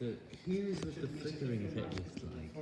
So here's what the flickering effect looks like.